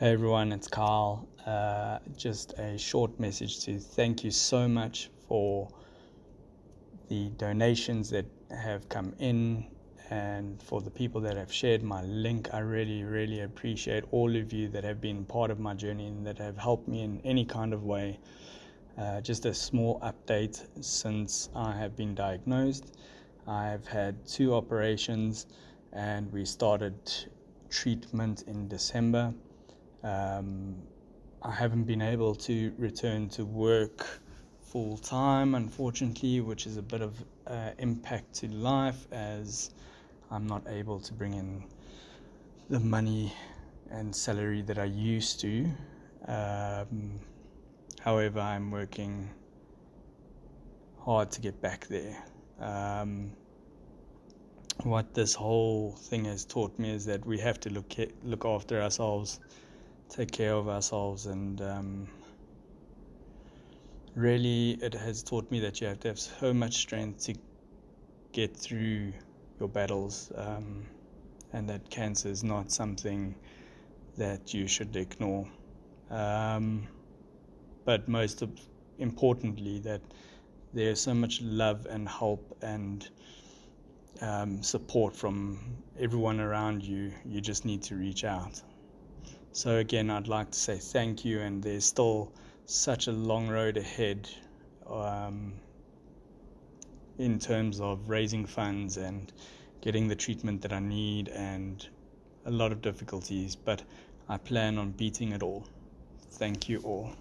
Hey everyone, it's Carl. Uh, just a short message to thank you so much for the donations that have come in and for the people that have shared my link. I really, really appreciate all of you that have been part of my journey and that have helped me in any kind of way. Uh, just a small update since I have been diagnosed. I've had two operations and we started treatment in December. Um, I haven't been able to return to work full time, unfortunately, which is a bit of uh, impact to life as I'm not able to bring in the money and salary that I used to. Um, however, I'm working hard to get back there. Um, what this whole thing has taught me is that we have to look look after ourselves take care of ourselves and um, really it has taught me that you have to have so much strength to get through your battles um, and that cancer is not something that you should ignore. Um, but most importantly that there's so much love and help and um, support from everyone around you you just need to reach out so again, I'd like to say thank you, and there's still such a long road ahead um, in terms of raising funds and getting the treatment that I need, and a lot of difficulties. But I plan on beating it all. Thank you all.